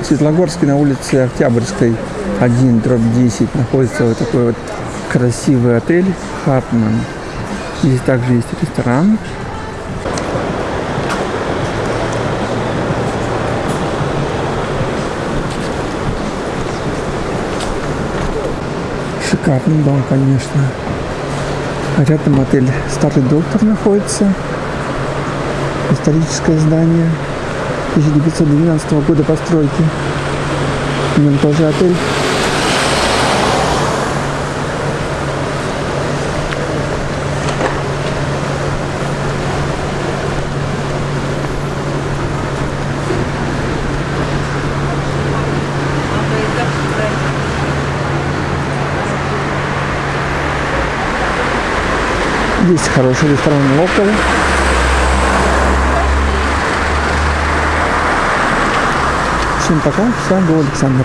В Светлогорске на улице Октябрьской 1, дробь 10 находится вот такой вот красивый отель Хартман. Здесь также есть ресторан. Шикарный дом, конечно. Рядом отель Старый Доктор находится. Историческое здание 1912 года постройки. В нем тоже отель. Есть хороший ресторан Локал. Всем пока, с вами был Александр.